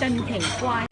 真奇怪。